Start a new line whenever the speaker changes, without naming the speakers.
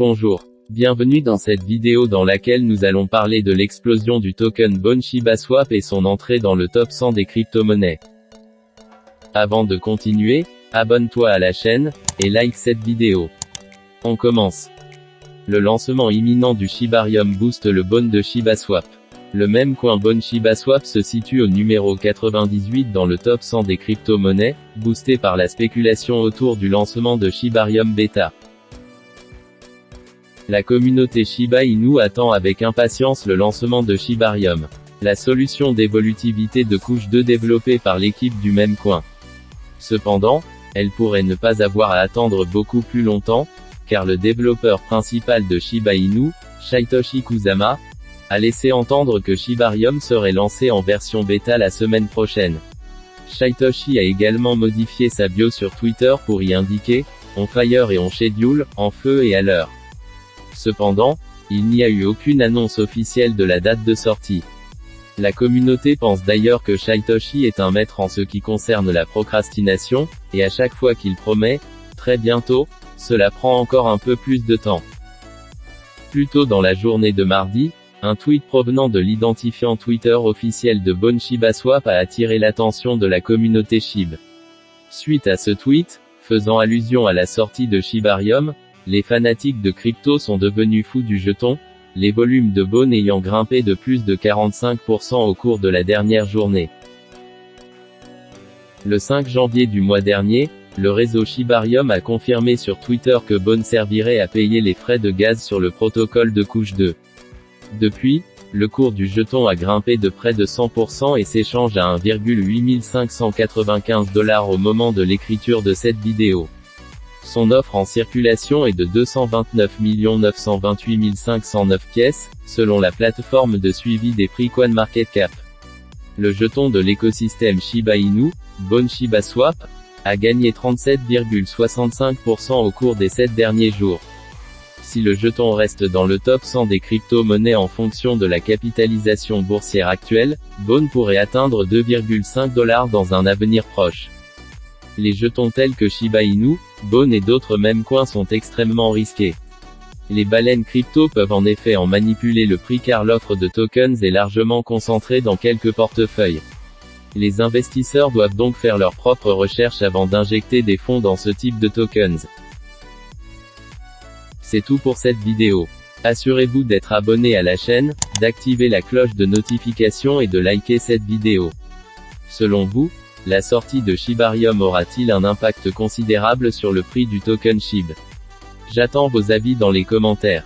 Bonjour. Bienvenue dans cette vidéo dans laquelle nous allons parler de l'explosion du token Bon Shiba Swap et son entrée dans le top 100 des crypto-monnaies. Avant de continuer, abonne-toi à la chaîne, et like cette vidéo. On commence. Le lancement imminent du Shibarium booste le Bon de Shiba Swap. Le même coin Bon Shiba Swap se situe au numéro 98 dans le top 100 des crypto-monnaies, boosté par la spéculation autour du lancement de Shibarium Beta. La communauté Shiba Inu attend avec impatience le lancement de Shibarium. La solution d'évolutivité de couche 2 développée par l'équipe du même coin. Cependant, elle pourrait ne pas avoir à attendre beaucoup plus longtemps, car le développeur principal de Shiba Inu, Shaitoshi Kusama, a laissé entendre que Shibarium serait lancé en version bêta la semaine prochaine. Shaitoshi a également modifié sa bio sur Twitter pour y indiquer, on fire et on schedule, en feu et à l'heure. Cependant, il n'y a eu aucune annonce officielle de la date de sortie. La communauté pense d'ailleurs que Shaitoshi est un maître en ce qui concerne la procrastination, et à chaque fois qu'il promet, très bientôt, cela prend encore un peu plus de temps. Plus tôt dans la journée de mardi, un tweet provenant de l'identifiant Twitter officiel de Bon Shiba Swap a attiré l'attention de la communauté SHIB. Suite à ce tweet, faisant allusion à la sortie de Shibarium, les fanatiques de crypto sont devenus fous du jeton, les volumes de Bon ayant grimpé de plus de 45% au cours de la dernière journée. Le 5 janvier du mois dernier, le réseau Shibarium a confirmé sur Twitter que Bon servirait à payer les frais de gaz sur le protocole de couche 2. Depuis, le cours du jeton a grimpé de près de 100% et s'échange à 1,8595 dollars au moment de l'écriture de cette vidéo. Son offre en circulation est de 229 928 509 pièces, selon la plateforme de suivi des prix CoinMarketCap. Le jeton de l'écosystème Shiba Inu, Bon Shiba Swap, a gagné 37,65% au cours des 7 derniers jours si le jeton reste dans le top 100 des crypto-monnaies en fonction de la capitalisation boursière actuelle, Bone pourrait atteindre 2,5 dollars dans un avenir proche. Les jetons tels que Shiba Inu, Bone et d'autres mêmes coins sont extrêmement risqués. Les baleines crypto peuvent en effet en manipuler le prix car l'offre de tokens est largement concentrée dans quelques portefeuilles. Les investisseurs doivent donc faire leurs propres recherches avant d'injecter des fonds dans ce type de tokens. C'est tout pour cette vidéo. Assurez-vous d'être abonné à la chaîne, d'activer la cloche de notification et de liker cette vidéo. Selon vous, la sortie de Shibarium aura-t-il un impact considérable sur le prix du token SHIB? J'attends vos avis dans les commentaires.